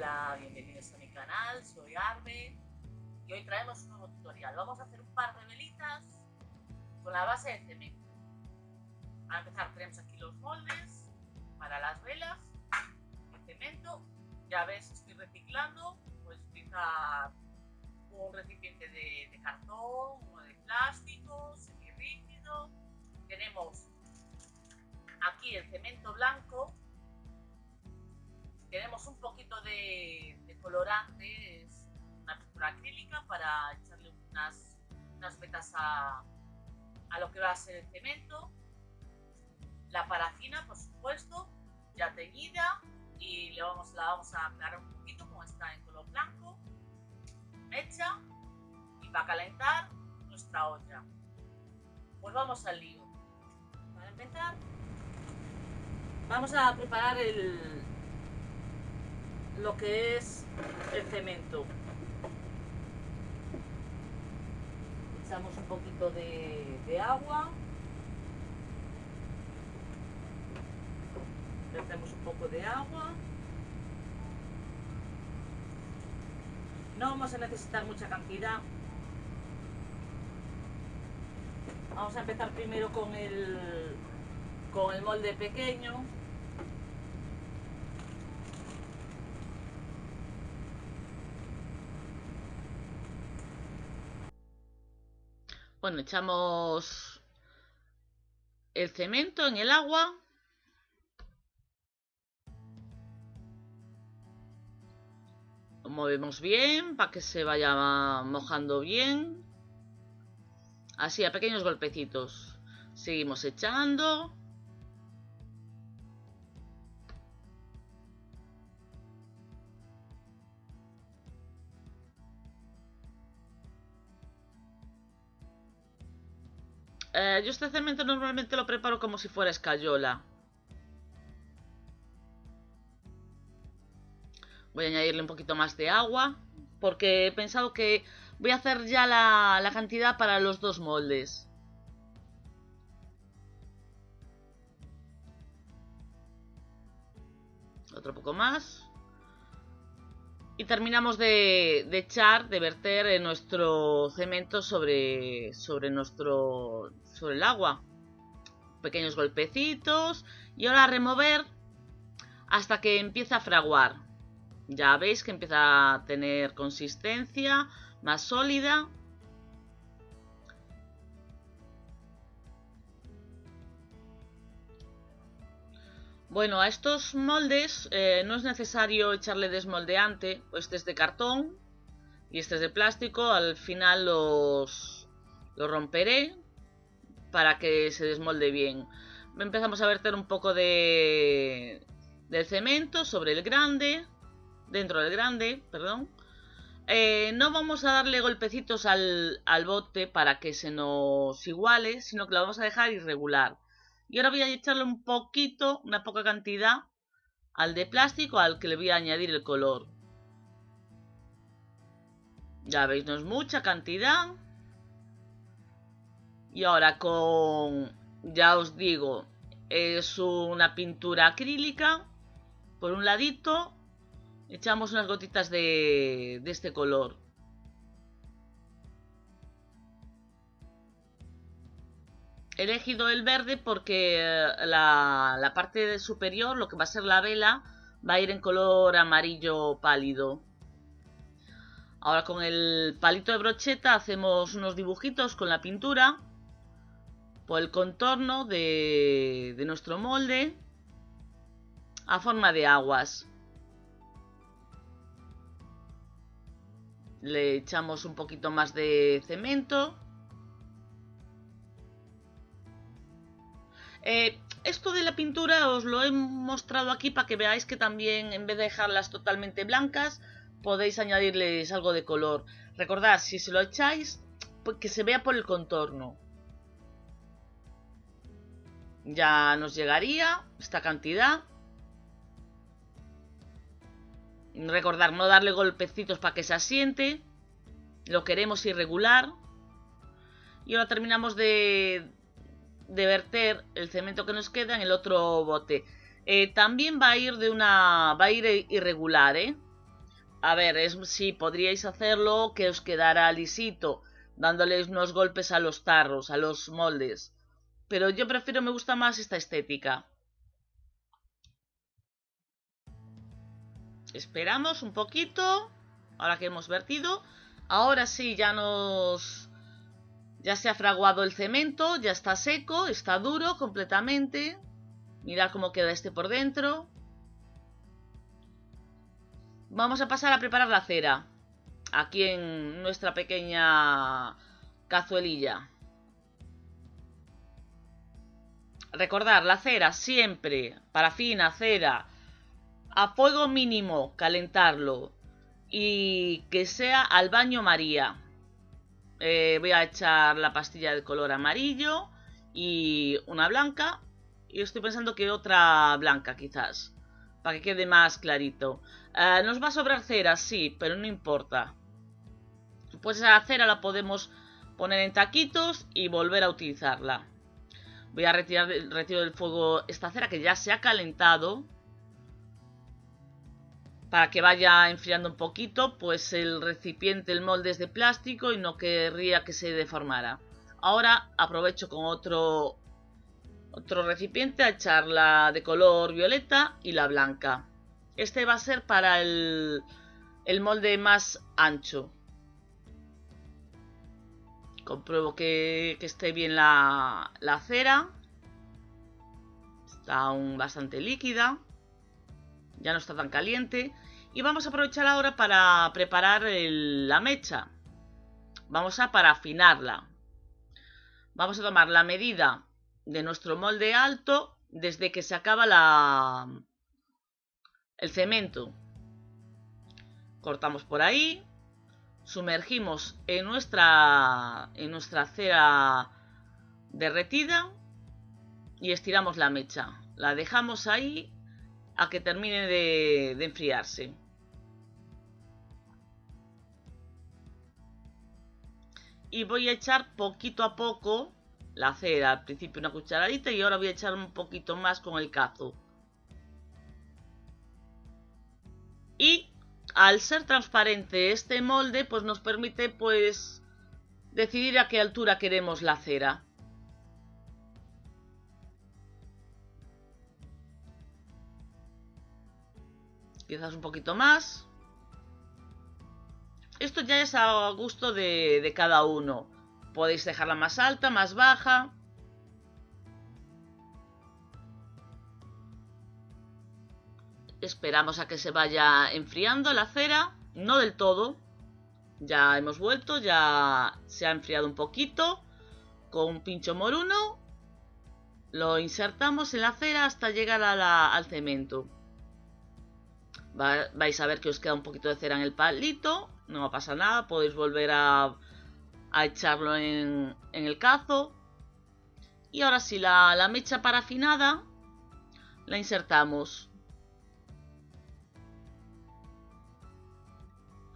Hola, bienvenidos a mi canal, soy Arbe y hoy traemos un nuevo tutorial. Vamos a hacer un par de velitas con la base de cemento. Para empezar tenemos aquí los moldes para las velas de cemento. Ya ves, estoy reciclando, puedes utilizar un recipiente de, de cartón o de plástico, semirrígido. Tenemos aquí el cemento blanco poquito de, colorante, es una pintura acrílica para echarle unas, unas vetas a, lo que va a ser el cemento. La parafina, por supuesto, ya teñida y le vamos, la vamos a aclarar un poquito como está en color blanco. Hecha y va a calentar nuestra olla. Pues vamos al lío. Para empezar, vamos a preparar el, lo que es el cemento. Echamos un poquito de, agua. Vertemos un poco de agua. No vamos a necesitar mucha cantidad. Vamos a empezar primero con el, con el molde pequeño. Bueno, echamos el cemento en el agua. Lo movemos bien para que se vaya mojando bien. Así, a pequeños golpecitos. Seguimos echando. Eh, yo este cemento normalmente lo preparo como si fuera escayola. Voy a añadirle un poquito más de agua. Porque he pensado que voy a hacer ya la, la cantidad para los dos moldes. Otro poco más y terminamos de, echar, de verter nuestro cemento sobre, sobre, nuestro, sobre el agua. Pequeños golpecitos y ahora remover hasta que empieza a fraguar. Ya veis que empieza a tener consistencia más sólida Bueno, a estos moldes eh, no es necesario echarle desmoldeante, pues este es de cartón y este es de plástico, al final los, los romperé para que se desmolde bien. Empezamos a verter un poco de, del cemento sobre el grande, dentro del grande, perdón. Eh, no vamos a darle golpecitos al, al bote para que se nos iguale, sino que lo vamos a dejar irregular. Y ahora voy a echarle un poquito, una poca cantidad, al de plástico al que le voy a añadir el color. Ya veis, no es mucha cantidad. Y ahora con, ya os digo, es una pintura acrílica. Por un ladito, echamos unas gotitas de, de este color. He elegido el verde porque eh, la, parte superior, lo que va a ser la vela, va a ir en color amarillo pálido. Ahora con el palito de brocheta hacemos unos dibujitos con la pintura por el contorno de, de nuestro molde a forma de aguas. Le echamos un poquito más de cemento Eh, esto de la pintura os lo he mostrado aquí para que veáis que también en vez de dejarlas totalmente blancas podéis añadirles algo de color. Recordad, si se lo echáis, pues que se vea por el contorno. Ya nos llegaría esta cantidad. Recordar, no darle golpecitos para que se asiente. Lo queremos irregular. Y ahora terminamos de, de verter el cemento que nos queda en el otro bote. Eh, también va a ir de una. va a ir irregular, ¿eh? A ver, es, sí, podríais hacerlo que os quedara lisito, dándoles unos golpes a los tarros, a los moldes. Pero yo prefiero, me gusta más esta estética. Esperamos un poquito, ahora que hemos vertido. Ahora sí, ya nos... Ya se ha fraguado el cemento, ya está seco, está duro completamente. Mirad cómo queda este por dentro. Vamos a pasar a preparar la cera. Aquí en nuestra pequeña cazuelilla. Recordar, la cera siempre, parafina, cera, a fuego mínimo, calentarlo. Y que sea al baño María. Eh, voy a echar la pastilla de color amarillo y una blanca. Y estoy pensando que otra blanca quizás, para que quede más clarito. Eh, nos va a sobrar cera, sí, pero no importa. Pues esa cera la podemos poner en taquitos y volver a utilizarla. Voy a retirar retiro del fuego esta cera que ya se ha calentado. Para que vaya enfriando un poquito, pues el recipiente, el molde es de plástico y no querría que se deformara. Ahora aprovecho con otro, otro recipiente a echar la de color violeta y la blanca. Este va a ser para el, el molde más ancho. Compruebo que, esté bien la, la, cera. Está aún bastante líquida. Ya no está tan caliente. Y vamos a aprovechar ahora para preparar la mecha. Vamos a parafinarla. Vamos a tomar la medida de nuestro molde alto desde que se acaba la, el cemento. Cortamos por ahí, sumergimos en nuestra, en nuestra cera derretida y estiramos la mecha. La dejamos ahí a que termine de, de enfriarse. Y voy a echar poquito a poco la cera. Al principio una cucharadita y ahora voy a echar un poquito más con el cazo. Y al ser transparente este molde, pues nos permite pues decidir a qué altura queremos la cera. Quizás un poquito más. Esto ya es a gusto de, cada uno. Podéis dejarla más alta, más baja. Esperamos a que se vaya enfriando la cera, no del todo. Ya hemos vuelto, ya se ha enfriado un poquito. Con un pincho moruno lo insertamos en la cera hasta llegar al cemento. Vais a ver que os queda un poquito de cera en el palito. No pasa nada, podéis volver a, echarlo en, el cazo. Y ahora sí, la, la mecha parafinada la insertamos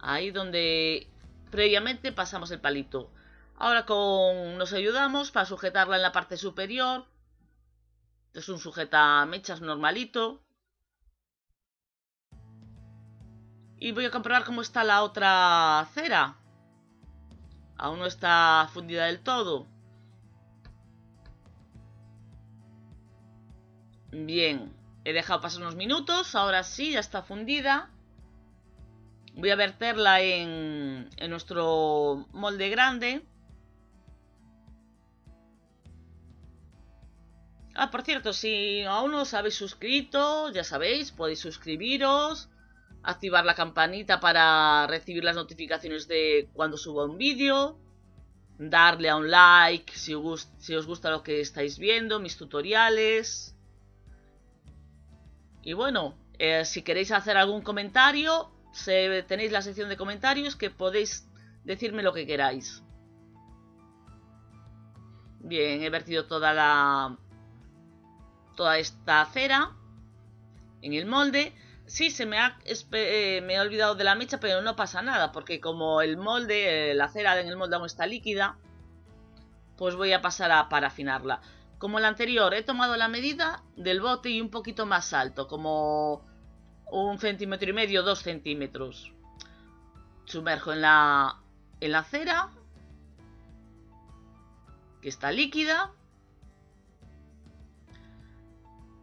Ahí donde previamente pasamos el palito. Ahora con nos ayudamos para sujetarla en la parte superior. Es un sujeta mechas normalito. Y voy a comprobar cómo está la otra cera. Aún no está fundida del todo. Bien, he dejado pasar unos minutos. Ahora sí, ya está fundida. Voy a verterla en, nuestro molde grande. Ah, por cierto, si aún no os habéis suscrito, ya sabéis, podéis suscribiros, activar la campanita para recibir las notificaciones de cuando suba un vídeo, darle a un like si os, gusta lo que estáis viendo, mis tutoriales. Y bueno, eh, si queréis hacer algún comentario, tenéis la sección de comentarios que podéis decirme lo que queráis. Bien, he vertido toda la toda esta cera en el molde. Sí, se me ha, eh, me he olvidado de la mecha, pero no pasa nada, porque como el molde, eh, la cera en el molde aún está líquida, pues voy a pasar a parafinarla. Como el anterior, he tomado la medida del bote y un poquito más alto, como un centímetro y medio, dos centímetros. sumerjo en la, en la cera, que está líquida.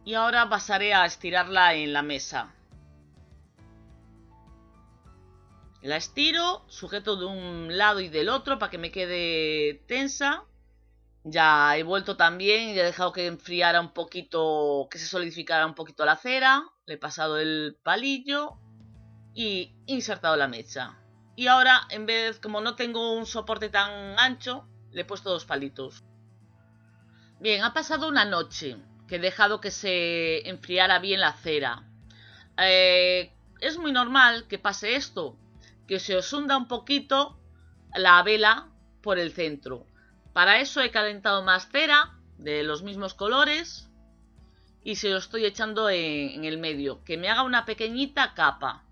Y ahora pasaré a estirarla en la mesa. La estiro, sujeto de un lado y del otro para que me quede tensa. Ya he vuelto también y he dejado que enfriara un poquito, que se solidificara un poquito la cera. Le he pasado el palillo y insertado la mecha. Y ahora, en vez, como no tengo un soporte tan ancho, le he puesto dos palitos. Bien, ha pasado una noche que he dejado que se enfriara bien la cera. Eh, es muy normal que pase esto, que se os hunda un poquito la vela por el centro. Para eso he calentado más cera de los mismos colores y se lo estoy echando en, el medio, que me haga una pequeñita capa.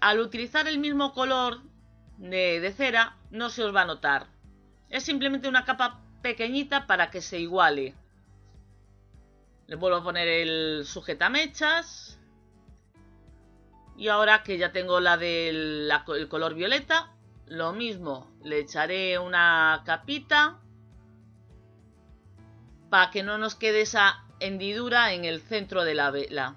Al utilizar el mismo color de, cera no se os va a notar. Es simplemente una capa pequeñita para que se iguale. Le vuelvo a poner el sujetamechas. Y ahora que ya tengo la del color violeta, lo mismo, le echaré una capita para que no nos quede esa hendidura en el centro de la vela.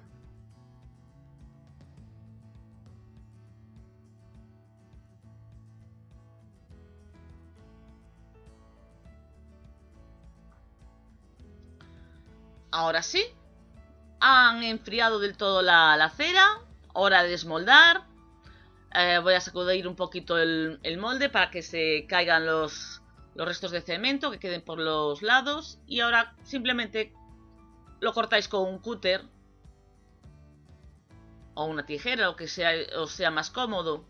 Ahora sí, han enfriado del todo la, la cera, hora de desmoldar. Eh, voy a sacudir un poquito el, molde para que se caigan los, los restos de cemento que queden por los lados. Y ahora simplemente lo cortáis con un cúter o una tijera, o que sea, os sea más cómodo.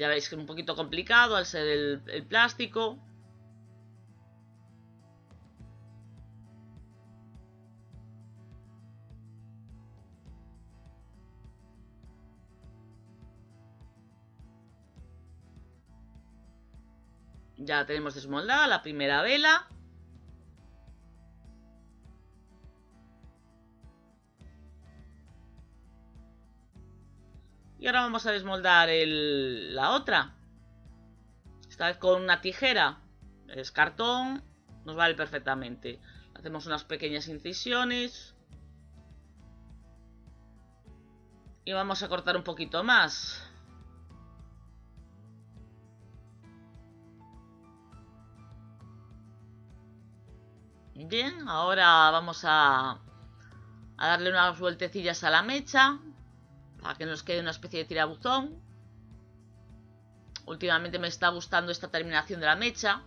Ya veis que es un poquito complicado al ser el, plástico. Ya tenemos desmoldada la primera vela. Ahora vamos a desmoldar la otra. Esta vez con una tijera. Es cartón. Nos vale perfectamente. Hacemos unas pequeñas incisiones. Y vamos a cortar un poquito más. Bien, ahora vamos a, a darle unas vueltecillas a la mecha para que nos quede una especie de tirabuzón. Últimamente me está gustando esta terminación de la mecha.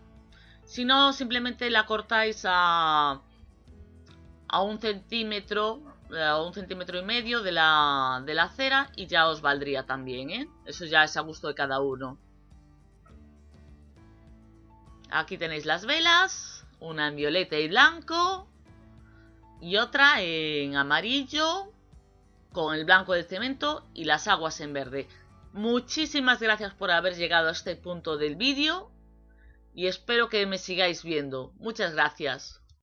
Si no, simplemente la cortáis a, a un centímetro a un centímetro y medio de la, de la cera y ya os valdría también, ¿eh? Eso ya es a gusto de cada uno. Aquí tenéis las velas, una en violeta y blanco y otra en amarillo con el blanco del cemento y las aguas en verde. Muchísimas gracias por haber llegado a este punto del vídeo y espero que me sigáis viendo. Muchas gracias.